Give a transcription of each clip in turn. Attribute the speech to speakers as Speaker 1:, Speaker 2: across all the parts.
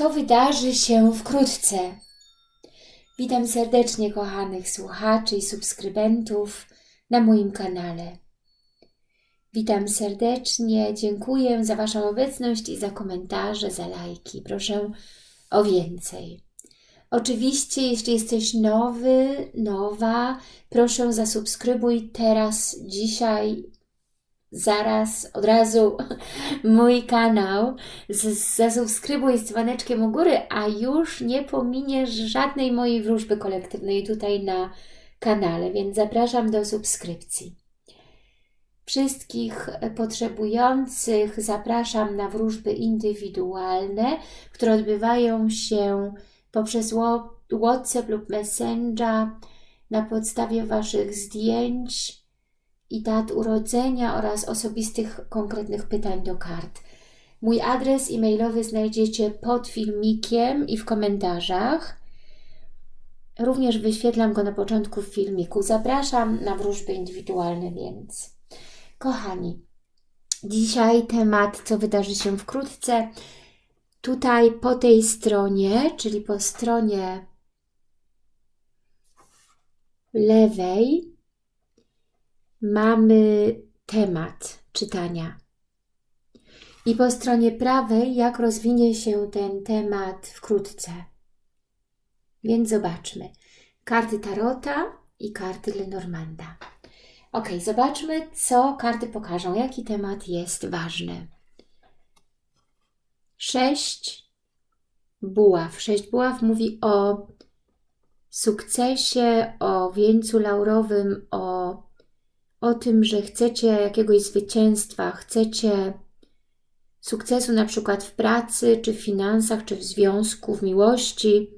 Speaker 1: co wydarzy się wkrótce. Witam serdecznie kochanych słuchaczy i subskrybentów na moim kanale. Witam serdecznie, dziękuję za Waszą obecność i za komentarze, za lajki. Proszę o więcej. Oczywiście, jeśli jesteś nowy, nowa, proszę zasubskrybuj teraz, dzisiaj, zaraz, od razu mój kanał. Zasubskrybuj z dzwoneczkiem u góry, a już nie pominiesz żadnej mojej wróżby kolektywnej tutaj na kanale, więc zapraszam do subskrypcji. Wszystkich potrzebujących zapraszam na wróżby indywidualne, które odbywają się poprzez WhatsApp lub Messenger na podstawie Waszych zdjęć i dat urodzenia oraz osobistych konkretnych pytań do kart. Mój adres e-mailowy znajdziecie pod filmikiem i w komentarzach. Również wyświetlam go na początku filmiku. Zapraszam na wróżby indywidualne więc. Kochani, dzisiaj temat, co wydarzy się wkrótce. Tutaj po tej stronie, czyli po stronie lewej, mamy temat czytania. I po stronie prawej, jak rozwinie się ten temat wkrótce. Więc zobaczmy. Karty Tarota i karty Lenormanda. Ok, zobaczmy, co karty pokażą, jaki temat jest ważny. Sześć buław. Sześć buław mówi o sukcesie, o wieńcu laurowym, o, o tym, że chcecie jakiegoś zwycięstwa, chcecie sukcesu na przykład w pracy, czy w finansach, czy w związku, w miłości.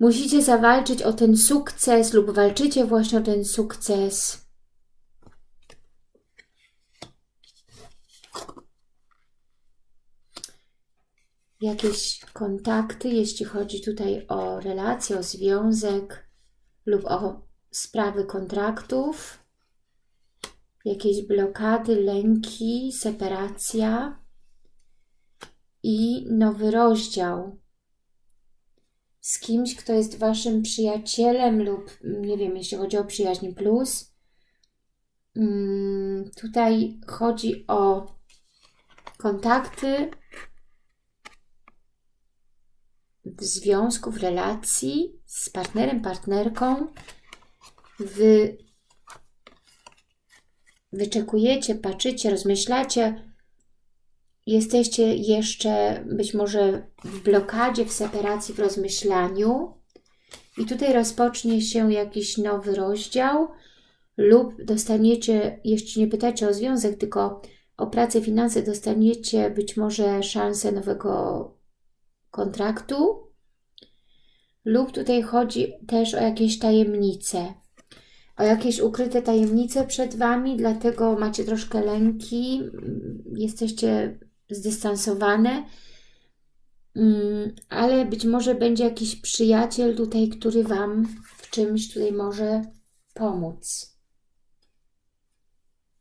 Speaker 1: Musicie zawalczyć o ten sukces lub walczycie właśnie o ten sukces. Jakieś kontakty, jeśli chodzi tutaj o relacje, o związek lub o sprawy kontraktów. Jakieś blokady, lęki, separacja i nowy rozdział z kimś, kto jest Waszym przyjacielem lub, nie wiem, jeśli chodzi o przyjaźń plus. Mm, tutaj chodzi o kontakty w związku, w relacji z partnerem, partnerką. Wy wyczekujecie, patrzycie, rozmyślacie, jesteście jeszcze być może w blokadzie, w separacji, w rozmyślaniu. I tutaj rozpocznie się jakiś nowy rozdział lub dostaniecie, jeśli nie pytacie o związek, tylko o pracę, finanse, dostaniecie być może szansę nowego kontraktu. Lub tutaj chodzi też o jakieś tajemnice, o jakieś ukryte tajemnice przed Wami, dlatego macie troszkę lęki, jesteście zdystansowane, mm, ale być może będzie jakiś przyjaciel tutaj, który Wam w czymś tutaj może pomóc.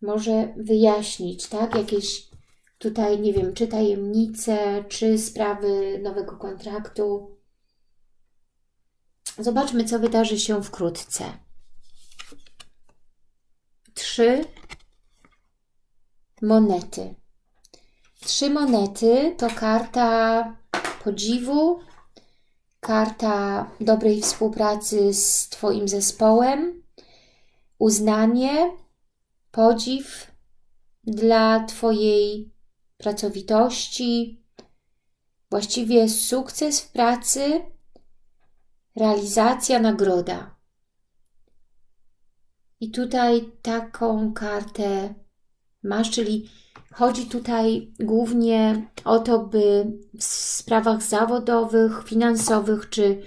Speaker 1: Może wyjaśnić, tak? Jakieś tutaj, nie wiem, czy tajemnice, czy sprawy nowego kontraktu. Zobaczmy, co wydarzy się wkrótce. Trzy monety. Trzy monety to karta podziwu, karta dobrej współpracy z Twoim zespołem, uznanie, podziw dla Twojej pracowitości, właściwie sukces w pracy, realizacja, nagroda. I tutaj taką kartę masz, czyli Chodzi tutaj głównie o to, by w sprawach zawodowych, finansowych czy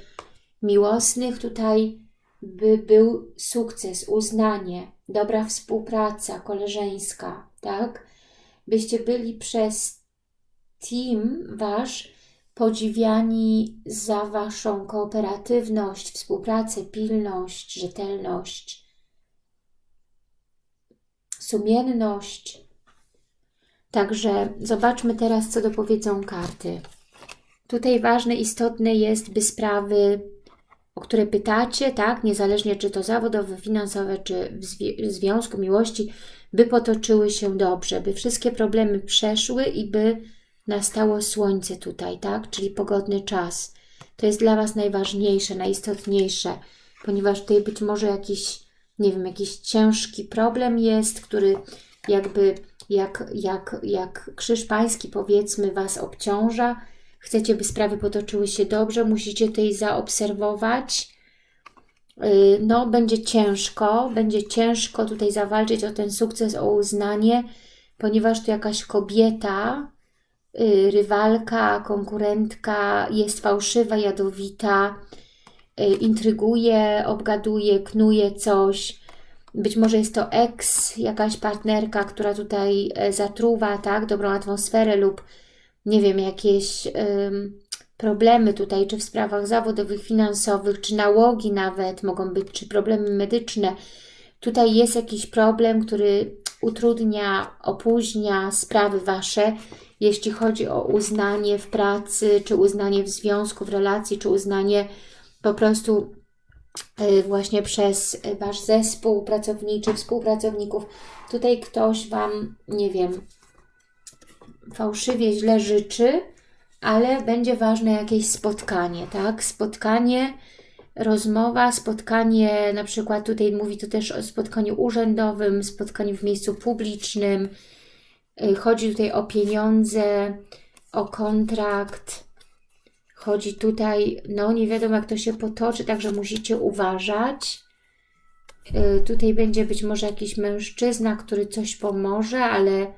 Speaker 1: miłosnych tutaj by był sukces, uznanie, dobra współpraca koleżeńska, tak? Byście byli przez team wasz podziwiani za waszą kooperatywność, współpracę, pilność, rzetelność, sumienność, Także zobaczmy teraz, co dopowiedzą karty. Tutaj ważne, istotne jest, by sprawy, o które pytacie, tak, niezależnie czy to zawodowe, finansowe, czy w, zwi związku miłości, by potoczyły się dobrze, by wszystkie problemy przeszły i by nastało słońce tutaj, tak, czyli pogodny czas. To jest dla Was najważniejsze, najistotniejsze, ponieważ tutaj być może jakiś, nie wiem, jakiś ciężki problem jest, który jakby jak, jak, jak krzyż pański powiedzmy Was obciąża, chcecie, by sprawy potoczyły się dobrze, musicie tutaj zaobserwować. Y, no, będzie ciężko, będzie ciężko tutaj zawalczyć o ten sukces, o uznanie, ponieważ tu jakaś kobieta, y, rywalka, konkurentka jest fałszywa, jadowita, intryguje, obgaduje, knuje coś, być może jest to ex, jakaś partnerka, która tutaj e, zatruwa tak, dobrą atmosferę lub nie wiem, jakieś problemy tutaj, czy w sprawach zawodowych, finansowych, czy nałogi nawet mogą być, czy problemy medyczne. Tutaj jest jakiś problem, który utrudnia, opóźnia sprawy Wasze, jeśli chodzi o uznanie w pracy, czy uznanie w związku, w relacji, czy uznanie po prostu Y, właśnie przez Wasz zespół pracowniczy, współpracowników. Tutaj ktoś Wam, nie wiem, fałszywie źle życzy, ale będzie ważne jakieś spotkanie, tak? Spotkanie, rozmowa, spotkanie, na przykład tutaj mówi to też o spotkaniu urzędowym, spotkaniu w miejscu publicznym. Y, chodzi tutaj o pieniądze, o kontrakt, Chodzi tutaj, no nie wiadomo jak to się potoczy, także musicie uważać. Yy, tutaj będzie być może jakiś mężczyzna, który coś pomoże, ale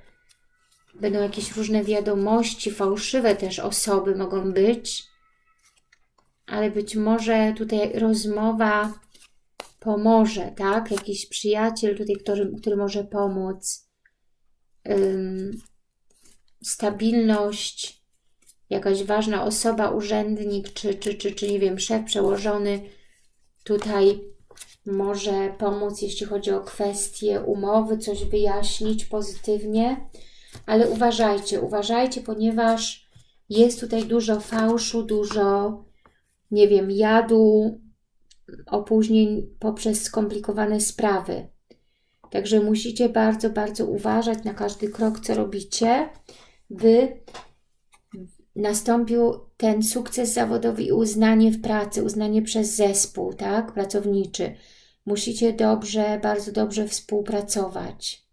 Speaker 1: będą jakieś różne wiadomości, fałszywe też osoby mogą być. Ale być może tutaj rozmowa pomoże, tak? Jakiś przyjaciel tutaj, który, który może pomóc. Stabilność, jakaś ważna osoba, urzędnik, czy, czy, czy, czy nie wiem, szef przełożony tutaj może pomóc, jeśli chodzi o kwestie umowy, coś wyjaśnić pozytywnie, ale uważajcie, uważajcie, ponieważ jest tutaj dużo fałszu, dużo, nie wiem, jadu, opóźnień poprzez skomplikowane sprawy. Także musicie bardzo, bardzo uważać na każdy krok, co robicie, by nastąpił ten sukces zawodowy i uznanie w pracy, uznanie przez zespół, tak, pracowniczy. Musicie dobrze, bardzo dobrze współpracować.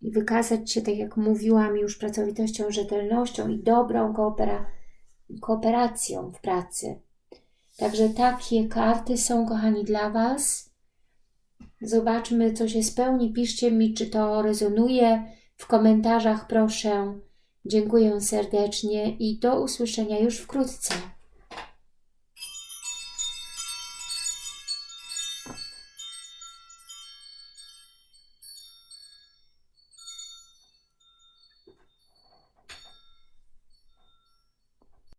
Speaker 1: I wykazać się, tak jak mówiłam, już pracowitością, rzetelnością i dobrą koopera kooperacją w pracy. Także takie karty są, kochani, dla Was. Zobaczmy, co się spełni. Piszcie mi, czy to rezonuje. W komentarzach proszę. Dziękuję serdecznie i do usłyszenia już wkrótce.